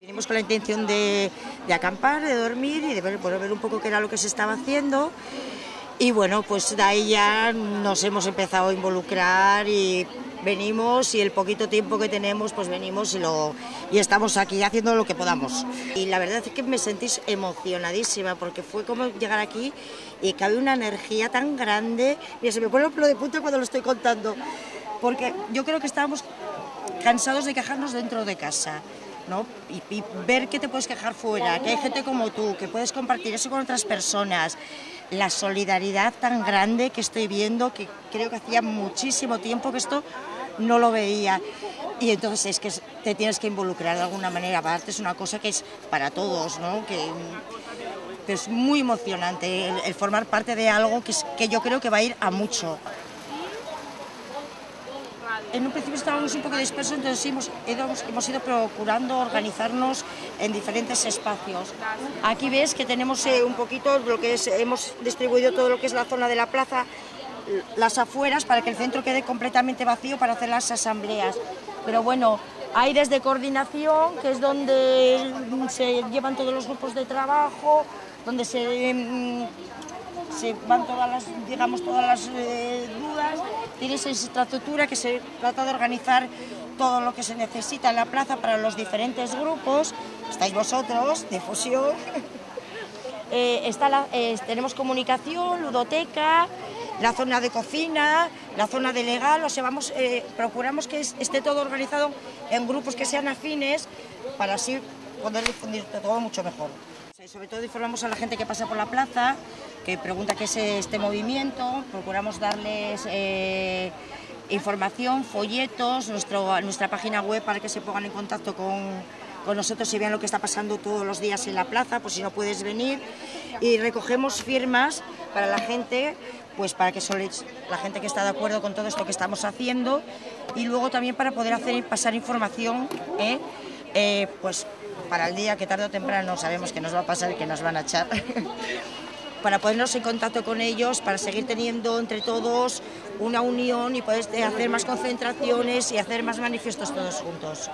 Vinimos con la intención de, acampar, de dormir y de ver, ver un poco qué era lo que se estaba haciendo. Y bueno, pues de ahí ya nos hemos empezado a involucrar y venimos y el poquito tiempo que tenemos, pues venimos y, lo, y estamos aquí haciendo lo que podamos. Y la verdad es que me sentís emocionadísima porque fue como llegar aquí y cabe una energía tan grande. Mira, se me pone el pelo de punta cuando lo estoy contando, porque yo creo que estábamos cansados de quejarnos dentro de casa. ¿No? Y, ver que te puedes quejar fuera, que hay gente como tú, que puedes compartir eso con otras personas, la solidaridad tan grande que estoy viendo, que creo que hacía muchísimo tiempo que esto no lo veía. Y entonces es que te tienes que involucrar de alguna manera, aparte es una cosa que es para todos, ¿no? que, es muy emocionante el, formar parte de algo que, que yo creo que va a ir a mucho en un principio estábamos un poco dispersos, entonces hemos, hemos, ido procurando organizarnos en diferentes espacios. Aquí ves que tenemos eh, un poquito lo que es, hemos distribuido todo lo que es la zona de la plaza, las afueras, para que el centro quede completamente vacío para hacer las asambleas. Pero bueno, hay desde coordinación, que es donde se llevan todos los grupos de trabajo, donde se, mm, van todas las, digamos, todas las eh, dudas, tienes esa infraestructura que se trata de organizar todo lo que se necesita en la plaza para los diferentes grupos, estáis vosotros, difusión, eh, está eh, tenemos comunicación, ludoteca, la zona de cocina, la zona de legal, o sea, vamos, eh, procuramos que esté todo organizado en grupos que sean afines para así poder difundir todo mucho mejor. Sobre todo informamos a la gente que pasa por la plaza, que pregunta qué es este movimiento, procuramos darles eh, información, folletos, nuestro, nuestra página web para que se pongan en contacto con, con nosotros y vean lo que está pasando todos los días en la plaza, por si no puedes venir. Y recogemos firmas para la gente, pues para que la gente que está de acuerdo con todo esto que estamos haciendo y luego también para poder hacer pasar información, ¿eh? Eh, pues para el día que tarde o temprano sabemos que nos va a pasar y que nos van a echar, para ponernos en contacto con ellos, para seguir teniendo entre todos una unión y poder hacer más concentraciones y hacer más manifiestos todos juntos.